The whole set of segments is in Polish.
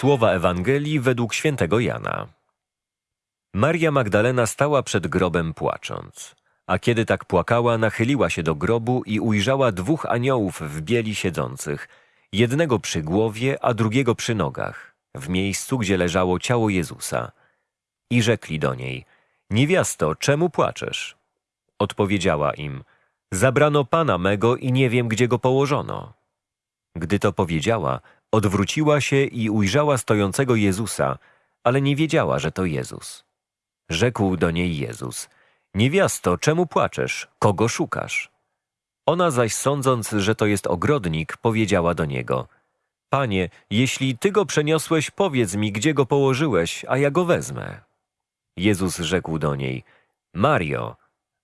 Słowa Ewangelii według świętego Jana. Maria Magdalena stała przed grobem płacząc. A kiedy tak płakała, nachyliła się do grobu i ujrzała dwóch aniołów w bieli siedzących, jednego przy głowie, a drugiego przy nogach, w miejscu, gdzie leżało ciało Jezusa. I rzekli do niej, niewiasto, czemu płaczesz? Odpowiedziała im, zabrano Pana mego i nie wiem, gdzie go położono. Gdy to powiedziała, odwróciła się i ujrzała stojącego Jezusa, ale nie wiedziała, że to Jezus. Rzekł do niej Jezus, niewiasto, czemu płaczesz? Kogo szukasz? Ona zaś sądząc, że to jest ogrodnik, powiedziała do niego, Panie, jeśli Ty go przeniosłeś, powiedz mi, gdzie go położyłeś, a ja go wezmę. Jezus rzekł do niej, Mario,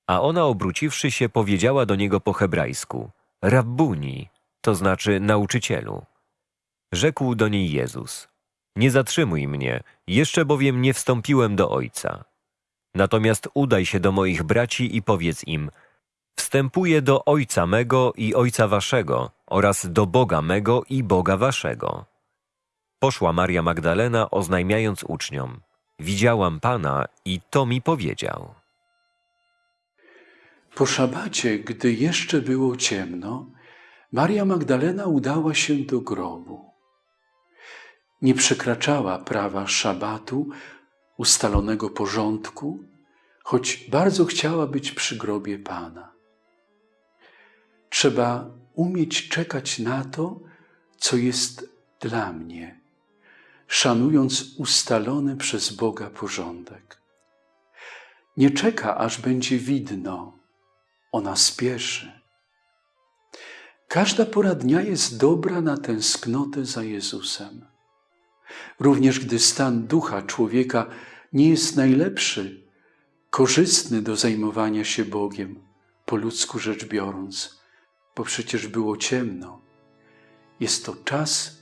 a ona obróciwszy się powiedziała do niego po hebrajsku, Rabbuni, to znaczy nauczycielu. Rzekł do niej Jezus, nie zatrzymuj mnie, jeszcze bowiem nie wstąpiłem do Ojca. Natomiast udaj się do moich braci i powiedz im, wstępuję do Ojca mego i Ojca waszego oraz do Boga mego i Boga waszego. Poszła Maria Magdalena oznajmiając uczniom, widziałam Pana i to mi powiedział. Po szabacie, gdy jeszcze było ciemno, Maria Magdalena udała się do grobu. Nie przekraczała prawa szabatu, ustalonego porządku, choć bardzo chciała być przy grobie Pana. Trzeba umieć czekać na to, co jest dla mnie, szanując ustalony przez Boga porządek. Nie czeka, aż będzie widno, ona spieszy. Każda pora dnia jest dobra na tęsknotę za Jezusem. Również gdy stan ducha człowieka nie jest najlepszy, korzystny do zajmowania się Bogiem, po ludzku rzecz biorąc, bo przecież było ciemno, jest to czas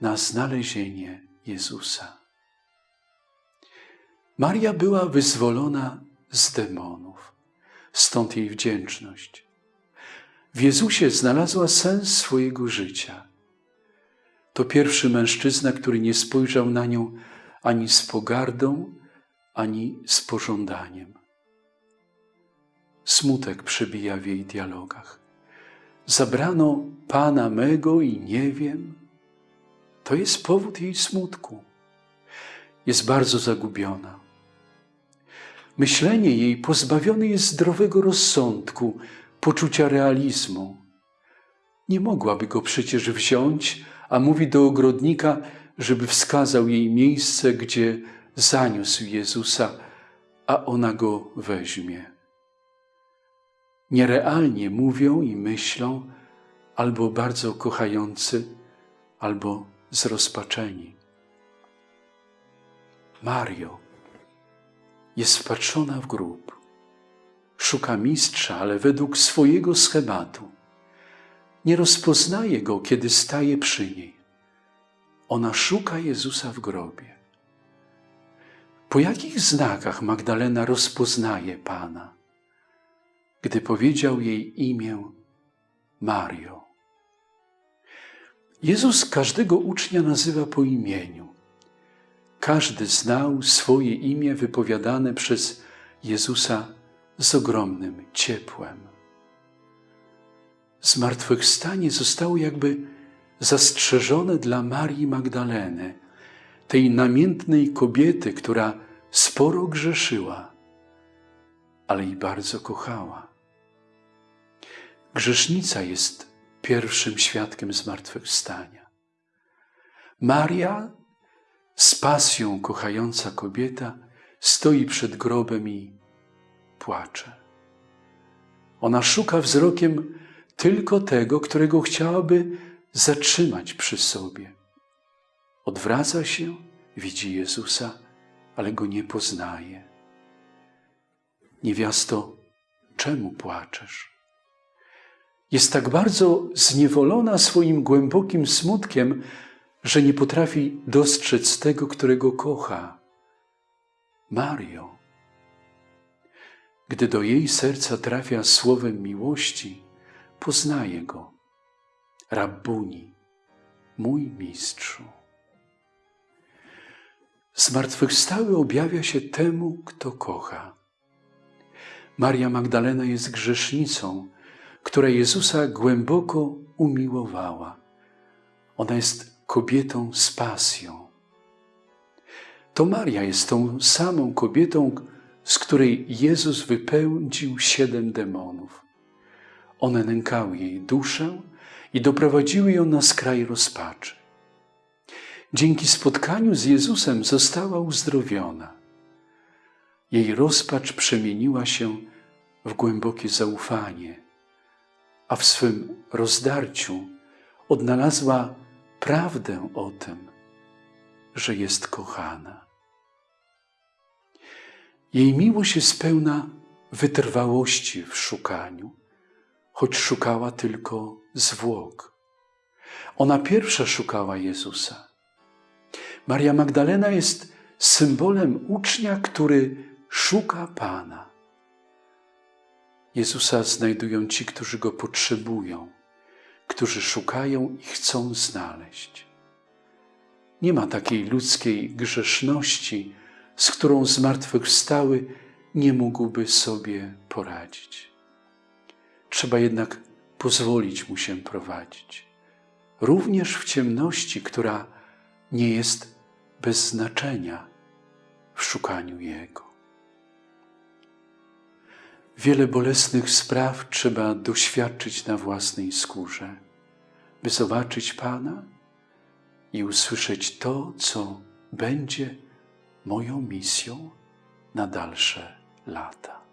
na znalezienie Jezusa. Maria była wyzwolona z demonów, stąd jej wdzięczność. W Jezusie znalazła sens swojego życia. To pierwszy mężczyzna, który nie spojrzał na nią ani z pogardą, ani z pożądaniem. Smutek przebija w jej dialogach. Zabrano Pana mego i nie wiem. To jest powód jej smutku. Jest bardzo zagubiona. Myślenie jej pozbawione jest zdrowego rozsądku, poczucia realizmu. Nie mogłaby go przecież wziąć, a mówi do ogrodnika, żeby wskazał jej miejsce, gdzie zaniósł Jezusa, a ona go weźmie. Nierealnie mówią i myślą, albo bardzo kochający, albo zrozpaczeni. Mario jest wpatrzona w grób. Szuka mistrza, ale według swojego schematu. Nie rozpoznaje go, kiedy staje przy niej. Ona szuka Jezusa w grobie. Po jakich znakach Magdalena rozpoznaje Pana? Gdy powiedział jej imię Mario. Jezus każdego ucznia nazywa po imieniu. Każdy znał swoje imię wypowiadane przez Jezusa z ogromnym ciepłem. Zmartwychwstanie zostało jakby zastrzeżone dla Marii Magdaleny, tej namiętnej kobiety, która sporo grzeszyła, ale i bardzo kochała. Grzesznica jest pierwszym świadkiem zmartwychwstania. Maria, z pasją kochająca kobieta, stoi przed grobem i płacze. Ona szuka wzrokiem tylko tego, którego chciałaby zatrzymać przy sobie. Odwraca się, widzi Jezusa, ale go nie poznaje. Niewiasto, czemu płaczesz? Jest tak bardzo zniewolona swoim głębokim smutkiem, że nie potrafi dostrzec tego, którego kocha. Mario. Gdy do jej serca trafia słowem miłości, poznaje go. Rabbuni, mój mistrzu. Zmartwychwstały objawia się temu, kto kocha. Maria Magdalena jest grzesznicą, która Jezusa głęboko umiłowała. Ona jest kobietą z pasją. To Maria jest tą samą kobietą, z której Jezus wypędził siedem demonów. One nękały jej duszę i doprowadziły ją na skraj rozpaczy. Dzięki spotkaniu z Jezusem została uzdrowiona. Jej rozpacz przemieniła się w głębokie zaufanie, a w swym rozdarciu odnalazła prawdę o tym, że jest kochana. Jej miłość jest pełna wytrwałości w szukaniu, choć szukała tylko zwłok. Ona pierwsza szukała Jezusa. Maria Magdalena jest symbolem ucznia, który szuka Pana. Jezusa znajdują ci, którzy go potrzebują, którzy szukają i chcą znaleźć. Nie ma takiej ludzkiej grzeszności, z którą zmartwychwstały nie mógłby sobie poradzić. Trzeba jednak pozwolić mu się prowadzić, również w ciemności, która nie jest bez znaczenia w szukaniu Jego. Wiele bolesnych spraw trzeba doświadczyć na własnej skórze, by zobaczyć Pana i usłyszeć to, co będzie moją misją na dalsze lata.